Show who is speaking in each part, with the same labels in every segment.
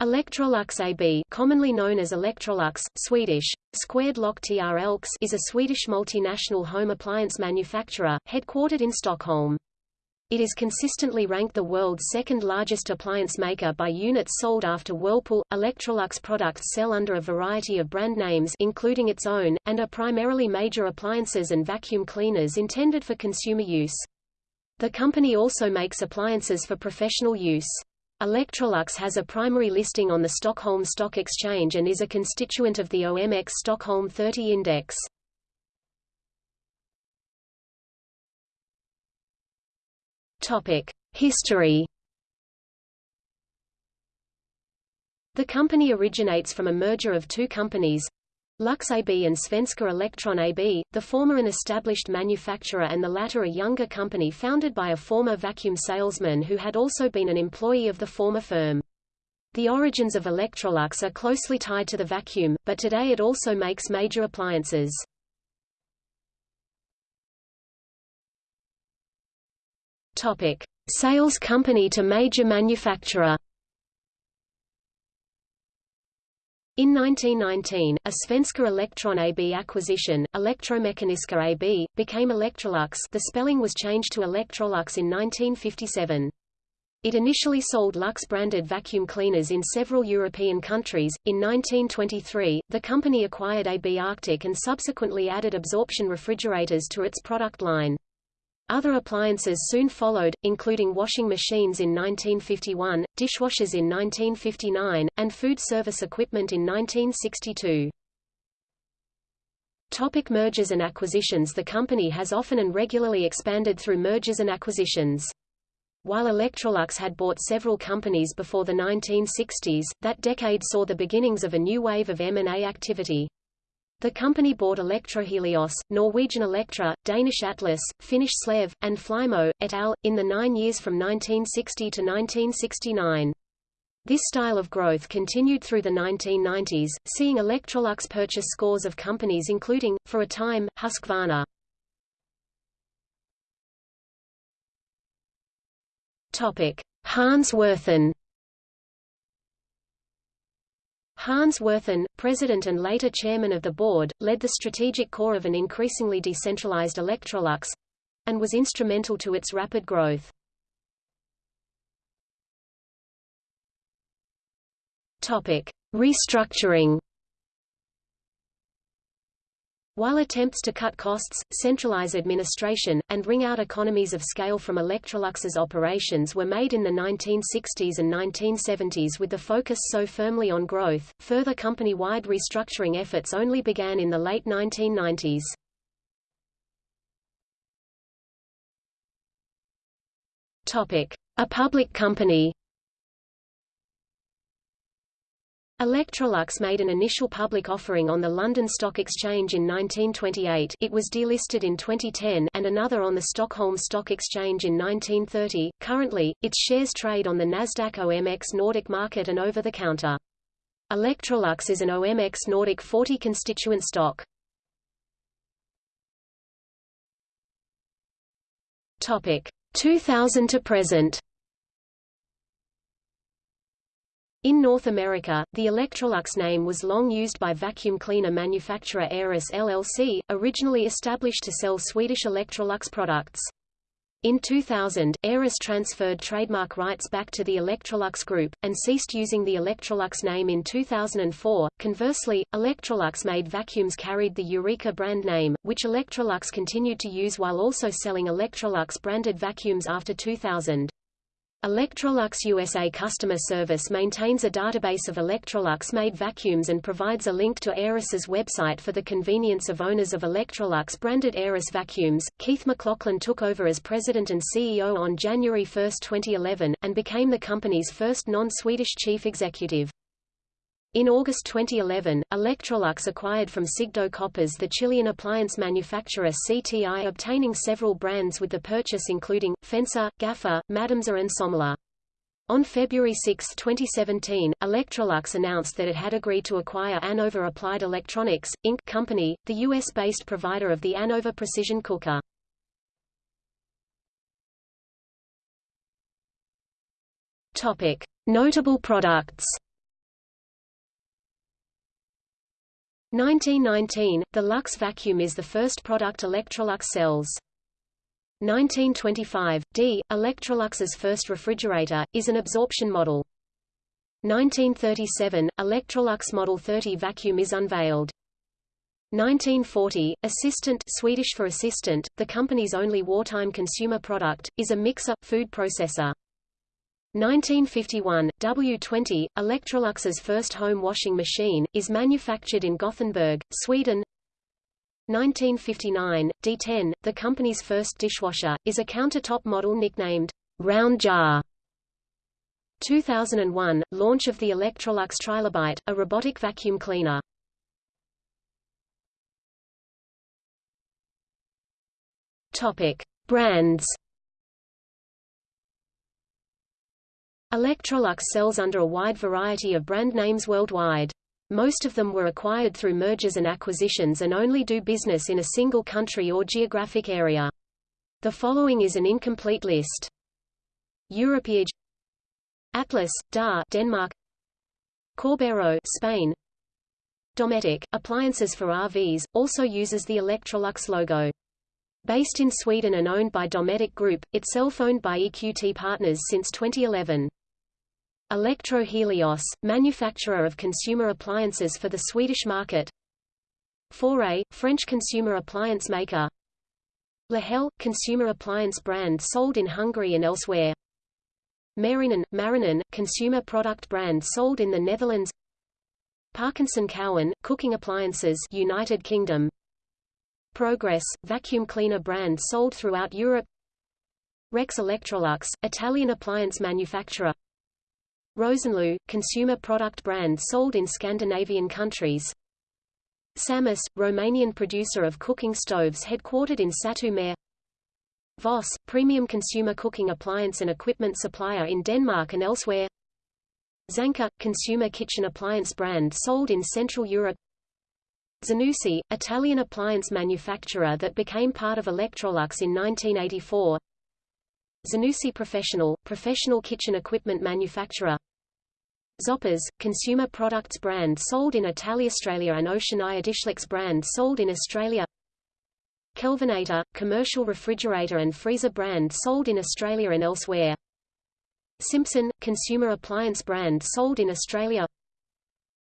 Speaker 1: Electrolux AB commonly known as Electrolux, Swedish, squared lock TR is a Swedish multinational home appliance manufacturer, headquartered in Stockholm. It is consistently ranked the world's second largest appliance maker by units sold after Whirlpool. Electrolux products sell under a variety of brand names including its own, and are primarily major appliances and vacuum cleaners intended for consumer use. The company also makes appliances for professional use. Electrolux has a primary listing on the Stockholm Stock Exchange and is a constituent of the OMX Stockholm 30 Index. History. The company originates from a merger of two companies, Lux AB and Svenska Elektron AB, the former an established manufacturer and the latter a younger company founded by a former vacuum salesman who had also been an employee of the former firm. The origins of Electrolux are closely tied to the vacuum, but today it also makes major appliances. Topic: Sales company to major manufacturer In 1919, a Svenska Elektron AB acquisition, Elektromekaniska AB, became Electrolux the spelling was changed to Electrolux in 1957. It initially sold Lux-branded vacuum cleaners in several European countries. In 1923, the company acquired AB Arctic and subsequently added absorption refrigerators to its product line. Other appliances soon followed, including washing machines in 1951, dishwashers in 1959, and food service equipment in 1962. Topic mergers and acquisitions The company has often and regularly expanded through mergers and acquisitions. While Electrolux had bought several companies before the 1960s, that decade saw the beginnings of a new wave of M&A activity. The company bought Electrohelios, Norwegian Electra, Danish Atlas, Finnish Slev, and Flymo, et al., in the nine years from 1960 to 1969. This style of growth continued through the 1990s, seeing Electrolux purchase scores of companies including, for a time, Husqvarna. Hans Werthén Hans Werthén, president and later chairman of the board, led the strategic core of an increasingly decentralized Electrolux and was instrumental to its rapid growth. Topic: Restructuring while attempts to cut costs, centralize administration, and wring out economies of scale from Electrolux's operations were made in the 1960s and 1970s with the focus so firmly on growth, further company-wide restructuring efforts only began in the late 1990s. A public company Electrolux made an initial public offering on the London Stock Exchange in 1928 it was delisted in 2010 and another on the Stockholm Stock Exchange in 1930. Currently, its shares trade on the Nasdaq OMX Nordic market and over the counter. Electrolux is an OMX Nordic 40 constituent stock. Topic 2000 to present In North America, the Electrolux name was long used by vacuum cleaner manufacturer Aerus LLC, originally established to sell Swedish Electrolux products. In 2000, Aerus transferred trademark rights back to the Electrolux Group, and ceased using the Electrolux name in 2004. Conversely, Electrolux made vacuums carried the Eureka brand name, which Electrolux continued to use while also selling Electrolux branded vacuums after 2000. Electrolux USA customer service maintains a database of Electrolux-made vacuums and provides a link to Aerus's website for the convenience of owners of Electrolux-branded Aerus vacuums. Keith McLaughlin took over as president and CEO on January 1, 2011, and became the company's first non-Swedish chief executive. In August 2011, Electrolux acquired from Sigdo Koppers the Chilean appliance manufacturer CTI obtaining several brands with the purchase including, Fensa, Gafa, Madamsa and Somela. On February 6, 2017, Electrolux announced that it had agreed to acquire Anova Applied Electronics, Inc. company, the U.S.-based provider of the Anova precision cooker. Notable products 1919, the Lux vacuum is the first product Electrolux sells. 1925, D. Electrolux's first refrigerator, is an absorption model. 1937, Electrolux Model 30 vacuum is unveiled. 1940, Assistant Swedish for assistant, the company's only wartime consumer product, is a mixer, food processor. 1951, W20, Electrolux's first home washing machine, is manufactured in Gothenburg, Sweden. 1959, D10, the company's first dishwasher, is a countertop model nicknamed Round Jar. 2001, launch of the Electrolux Trilobite, a robotic vacuum cleaner. Topic: Brands. Electrolux sells under a wide variety of brand names worldwide. Most of them were acquired through mergers and acquisitions and only do business in a single country or geographic area. The following is an incomplete list. Europe AEG Atlas, DA Denmark Corbero Spain Dometic, appliances for RVs, also uses the Electrolux logo. Based in Sweden and owned by Dometic Group, itself owned by EQT Partners since 2011. Electro Helios, manufacturer of consumer appliances for the Swedish market. Faure, French consumer appliance maker. Lehel, consumer appliance brand sold in Hungary and elsewhere. Marijnen, Marijnen, consumer product brand sold in the Netherlands. Parkinson Cowan, cooking appliances United Kingdom. Progress, vacuum cleaner brand sold throughout Europe Rex Electrolux, Italian appliance manufacturer Rosenlew, consumer product brand sold in Scandinavian countries. Samus, Romanian producer of cooking stoves headquartered in Satu Mare Voss, premium consumer cooking appliance and equipment supplier in Denmark and elsewhere. Zanker, consumer kitchen appliance brand sold in Central Europe. Zanussi, Italian appliance manufacturer that became part of Electrolux in 1984 Zanussi Professional, professional kitchen equipment manufacturer Zoppas, consumer products brand sold in Italy, Australia and Oceania Dishlex brand sold in Australia. Kelvinator, commercial refrigerator and freezer brand sold in Australia and elsewhere. Simpson, consumer appliance brand sold in Australia.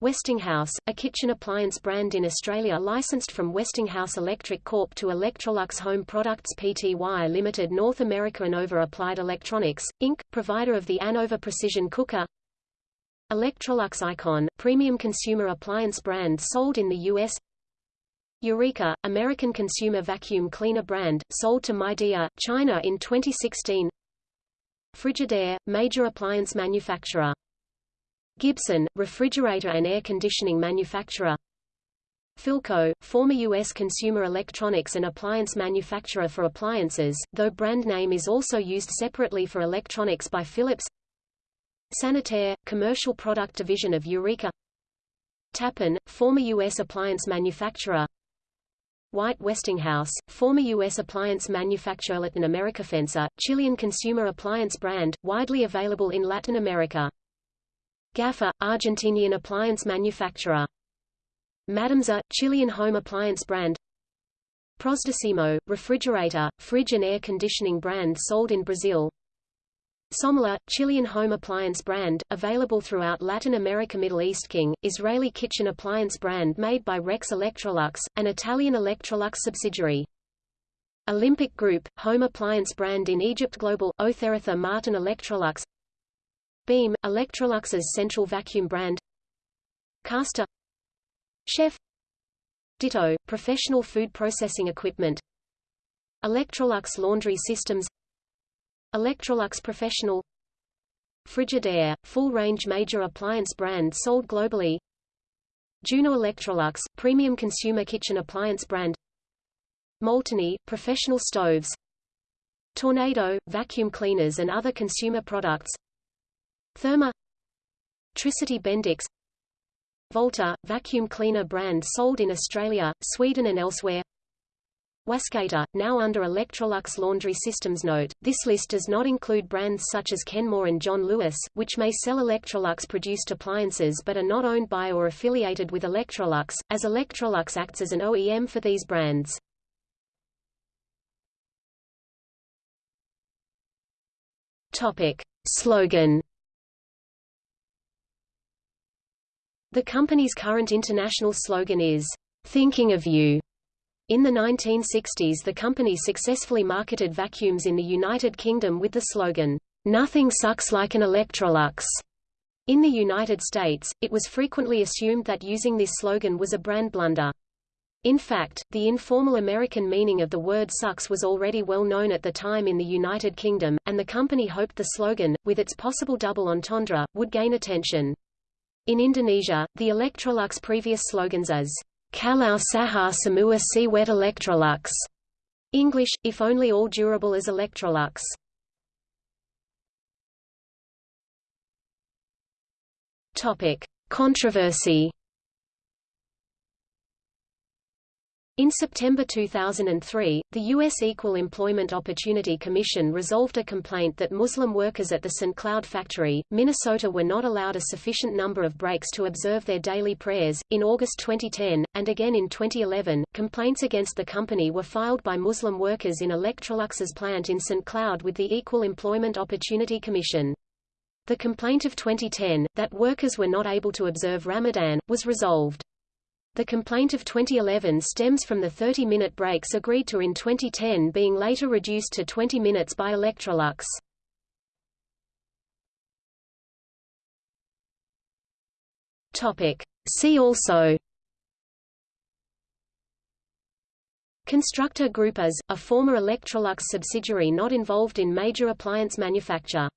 Speaker 1: Westinghouse, a kitchen appliance brand in Australia licensed from Westinghouse Electric Corp to Electrolux Home Products Pty Limited North America Anova Applied Electronics, Inc., provider of the Anova Precision Cooker Electrolux Icon, premium consumer appliance brand sold in the U.S. Eureka, American consumer vacuum cleaner brand, sold to Midea, China in 2016 Frigidaire, major appliance manufacturer Gibson, refrigerator and air conditioning manufacturer Philco, former U.S. consumer electronics and appliance manufacturer for appliances, though brand name is also used separately for electronics by Philips Sanitaire, commercial product division of Eureka Tappan, former U.S. appliance manufacturer White Westinghouse, former U.S. appliance manufacturer Latin America Fensa, Chilean consumer appliance brand, widely available in Latin America Gafa, Argentinian appliance manufacturer. Madamsa, Chilean home appliance brand. Prosdecimo, refrigerator, fridge and air conditioning brand sold in Brazil. Somela, Chilean home appliance brand, available throughout Latin America Middle East King, Israeli kitchen appliance brand made by Rex Electrolux, an Italian Electrolux subsidiary. Olympic Group, home appliance brand in Egypt Global, Arthur Martin Electrolux. Beam, Electrolux's central vacuum brand. Caster Chef. Dito, professional food processing equipment. Electrolux laundry systems Electrolux Professional Frigidaire, full-range major appliance brand sold globally Juno Electrolux, premium consumer kitchen appliance brand Molteni, professional stoves Tornado, vacuum cleaners and other consumer products Therma Tricity Bendix Volta, vacuum cleaner brand sold in Australia, Sweden and elsewhere Wascator, now under Electrolux Laundry Systems Note. This list does not include brands such as Kenmore and John Lewis, which may sell Electrolux-produced appliances but are not owned by or affiliated with Electrolux, as Electrolux acts as an OEM for these brands. Topic. Slogan The company's current international slogan is, "'Thinking of You'". In the 1960s the company successfully marketed vacuums in the United Kingdom with the slogan, "'Nothing sucks like an Electrolux'". In the United States, it was frequently assumed that using this slogan was a brand blunder. In fact, the informal American meaning of the word sucks was already well known at the time in the United Kingdom, and the company hoped the slogan, with its possible double entendre, would gain attention. In Indonesia, the Electrolux previous slogans as Kalau Sahar Semua Siwet Electrolux, English, if only all durable as Electrolux. Topic: Controversy In September 2003, the U.S. Equal Employment Opportunity Commission resolved a complaint that Muslim workers at the St. Cloud factory, Minnesota were not allowed a sufficient number of breaks to observe their daily prayers. In August 2010, and again in 2011, complaints against the company were filed by Muslim workers in Electrolux's plant in St. Cloud with the Equal Employment Opportunity Commission. The complaint of 2010, that workers were not able to observe Ramadan, was resolved. The complaint of 2011 stems from the 30-minute breaks agreed to in 2010 being later reduced to 20 minutes by Electrolux. Topic. See also Constructor Group AS, a former Electrolux subsidiary not involved in major appliance manufacture